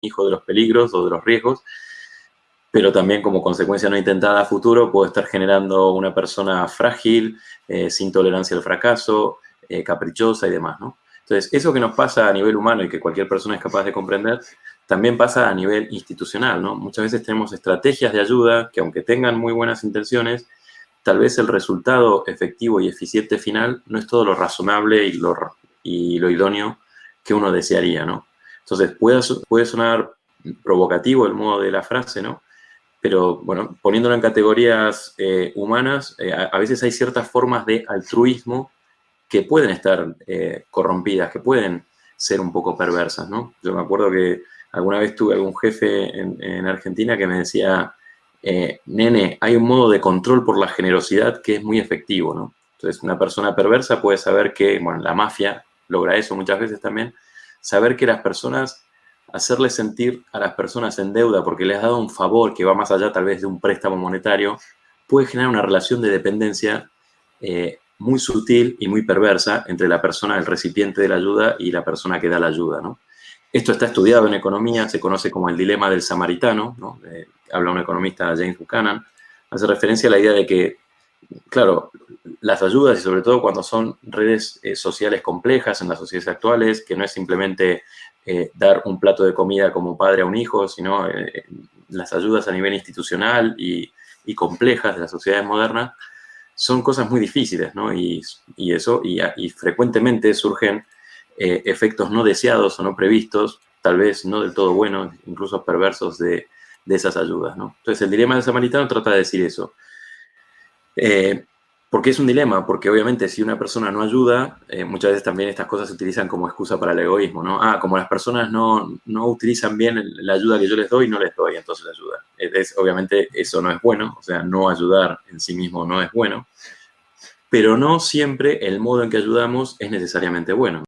hijo de los peligros o de los riesgos, pero también como consecuencia no intentada a futuro puedo estar generando una persona frágil, eh, sin tolerancia al fracaso, eh, caprichosa y demás, ¿no? Entonces, eso que nos pasa a nivel humano y que cualquier persona es capaz de comprender, también pasa a nivel institucional, ¿no? Muchas veces tenemos estrategias de ayuda que aunque tengan muy buenas intenciones, tal vez el resultado efectivo y eficiente final no es todo lo razonable y lo, y lo idóneo que uno desearía, ¿no? Entonces, puede, puede sonar provocativo el modo de la frase, ¿no? Pero, bueno, poniéndolo en categorías eh, humanas, eh, a, veces hay ciertas formas de altruismo que pueden estar eh, corrompidas, que pueden ser un poco perversas, ¿no? Yo me acuerdo que alguna vez tuve algún jefe en, en Argentina que me decía, nene, hay un modo de control por la generosidad que es muy efectivo, ¿no? Entonces, una persona perversa puede saber que, bueno, la mafia logra eso muchas veces también, saber que las personas, hacerle sentir a las personas en deuda porque les has dado un favor que va más allá tal vez de un préstamo monetario, puede generar una relación de dependencia eh, muy sutil y muy perversa entre la persona, el recipiente de la ayuda y la persona que da la ayuda, ¿no? Esto está estudiado en economía, se conoce como el dilema del samaritano, ¿no? Eh, habla un economista, James Buchanan, hace referencia a la idea de que, claro, las ayudas y sobre todo cuando son redes eh, sociales complejas en las sociedades actuales, que no es simplemente eh, dar un plato de comida como padre a un hijo, sino eh, las ayudas a nivel institucional y, complejas de las sociedades modernas, son cosas muy difíciles, ¿no? Y, eso, y, frecuentemente surgen efectos no deseados o no previstos, tal vez no del todo buenos, incluso perversos de, esas ayudas, ¿no? Entonces, el dilema del samaritano trata de decir eso. Porque es un dilema, porque obviamente si una persona no ayuda, eh, muchas veces también estas cosas se utilizan como excusa para el egoísmo, ¿no? Ah, como las personas no, no utilizan bien la ayuda que yo les doy, no les doy, entonces ayuda. Es, obviamente eso no es bueno, o sea, no ayudar en sí mismo no es bueno, pero no siempre el modo en que ayudamos es necesariamente bueno.